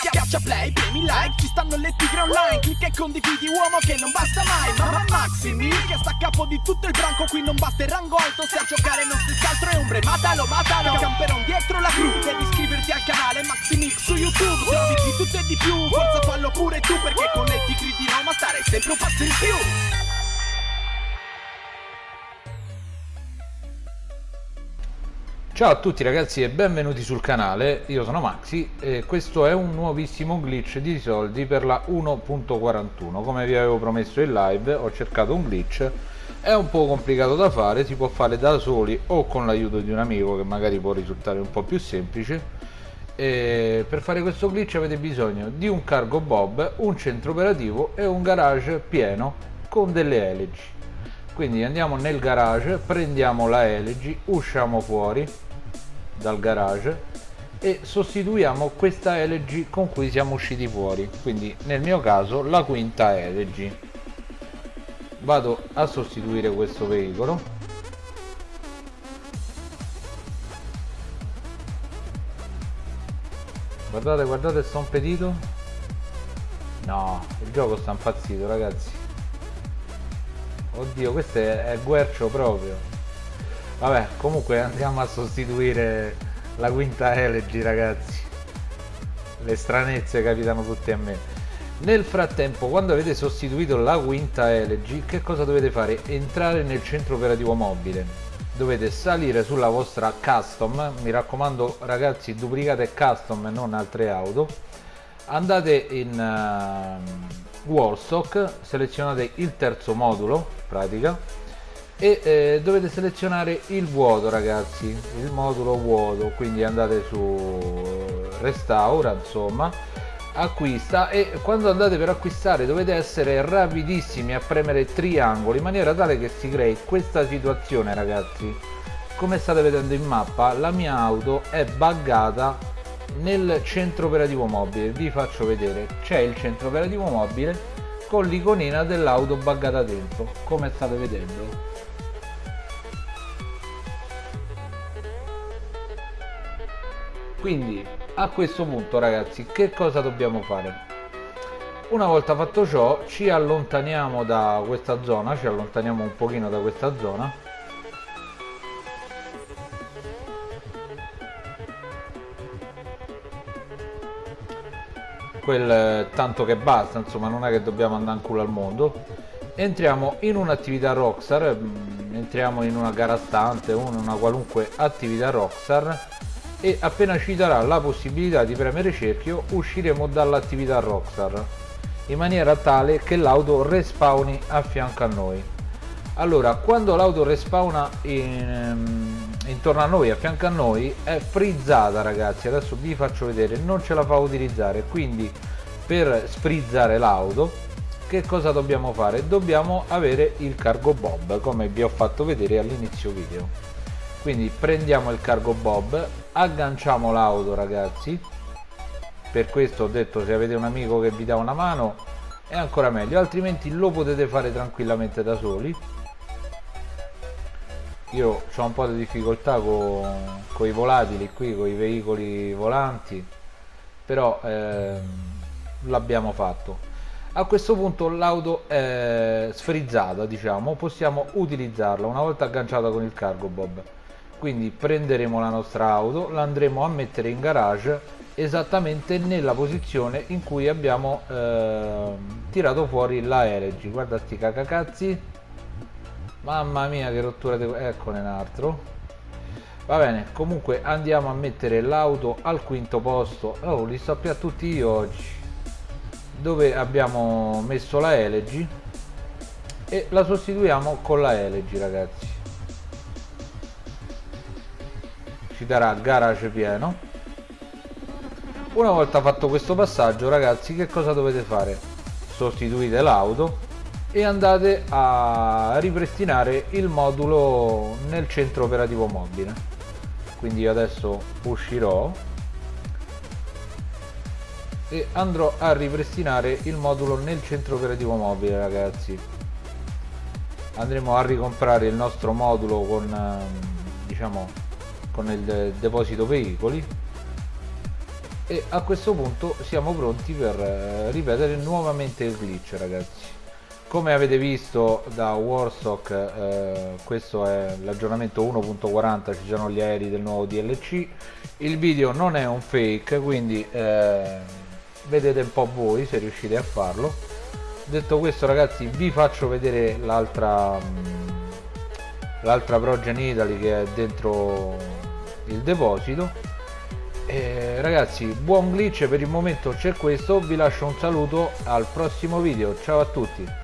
Schiaccia play, premi like, ci stanno le tigre online. Clicca e condividi uomo che non basta mai. Mamma Maximi che sta a capo di tutto il branco. Qui non basta il rango alto se a giocare non si altro è ombre. Matalo, matalo, camperon dietro la crew Devi iscriverti al canale Maximix su YouTube. Trovi di tutto e di più, forza fallo pure tu Perché con le tigre di Roma stare sempre un passo in più Ciao a tutti ragazzi e benvenuti sul canale, io sono Maxi e questo è un nuovissimo glitch di soldi per la 1.41 come vi avevo promesso in live ho cercato un glitch. È un po' complicato da fare, si può fare da soli o con l'aiuto di un amico che magari può risultare un po' più semplice. E per fare questo glitch avete bisogno di un cargo bob, un centro operativo e un garage pieno con delle elegy quindi andiamo nel garage prendiamo la elegy usciamo fuori dal garage e sostituiamo questa elegy con cui siamo usciti fuori. Quindi nel mio caso la quinta elegy vado a sostituire questo veicolo. Guardate guardate sto impedito. No il gioco sta impazzito ragazzi. Oddio questo è, è guercio proprio vabbè comunque andiamo a sostituire la quinta elegy ragazzi. Le stranezze capitano tutte a me. Nel frattempo quando avete sostituito la quinta elegy che cosa dovete fare? Entrare nel centro operativo mobile. Dovete salire sulla vostra custom. Mi raccomando ragazzi duplicate custom e non altre auto. Andate in uh, wallstock selezionate il terzo modulo pratica e eh, dovete selezionare il vuoto ragazzi il modulo vuoto quindi andate su restaura insomma acquista e quando andate per acquistare dovete essere rapidissimi a premere triangolo in maniera tale che si crei questa situazione ragazzi. Come state vedendo in mappa la mia auto è buggata nel centro operativo mobile. Vi faccio vedere. C'è il centro operativo mobile con l'iconina dell'auto buggata dentro. Come state vedendo quindi a questo punto ragazzi che cosa dobbiamo fare? Una volta fatto ciò ci allontaniamo da questa zona ci allontaniamo un pochino da questa zona. Quel tanto che basta insomma non è che dobbiamo andare in culo al mondo. Entriamo in un'attività Rockstar mm, entriamo in una gara stante una qualunque attività Rockstar e appena ci darà la possibilità di premere cerchio usciremo dall'attività Rockstar in maniera tale che l'auto respawni a fianco a noi. Allora quando l'auto respawna in, ehm, intorno a noi a fianco a noi è frizzata ragazzi. Adesso vi faccio vedere non ce la fa utilizzare. Quindi per sfrizzare l'auto che cosa dobbiamo fare? Dobbiamo avere il cargo bob come vi ho fatto vedere all'inizio video. Quindi prendiamo il cargo bob agganciamo l'auto ragazzi. Per questo ho detto se avete un amico che vi dà una mano è ancora meglio. Altrimenti lo potete fare tranquillamente da soli. Io ho un po' di difficoltà con, con i volatili qui con i veicoli volanti però eh, l'abbiamo fatto. A questo punto l'auto è sfrizzata diciamo. Possiamo utilizzarla. Una volta agganciata con il cargo bob quindi prenderemo la nostra auto la andremo a mettere in garage esattamente nella posizione in cui abbiamo eh, tirato fuori la LG guarda sti cacacazzi. Mamma mia che rottura di... eccone un altro. Va bene comunque andiamo a mettere l'auto al quinto posto. Oh li sto più a tutti io oggi. Dove abbiamo messo la LG e la sostituiamo con la LG ragazzi ci darà garage pieno. Una volta fatto questo passaggio ragazzi che cosa dovete fare? Sostituite l'auto e andate a ripristinare il modulo nel centro operativo mobile. Quindi io adesso uscirò e andrò a ripristinare il modulo nel centro operativo mobile ragazzi. Andremo a ricomprare il nostro modulo con ehm, diciamo con il deposito veicoli e a questo punto siamo pronti per eh, ripetere nuovamente il glitch ragazzi. Come avete visto da Warstock eh, questo è l'aggiornamento 1.40 ci sono gli aerei del nuovo DLC il video non è un fake quindi eh, vedete un po' voi se riuscite a farlo. Detto questo ragazzi vi faccio vedere l'altra mm, l'altra Progen Italy che è dentro il deposito. E ragazzi buon glitch per il momento c'è questo vi lascio un saluto al prossimo video ciao a tutti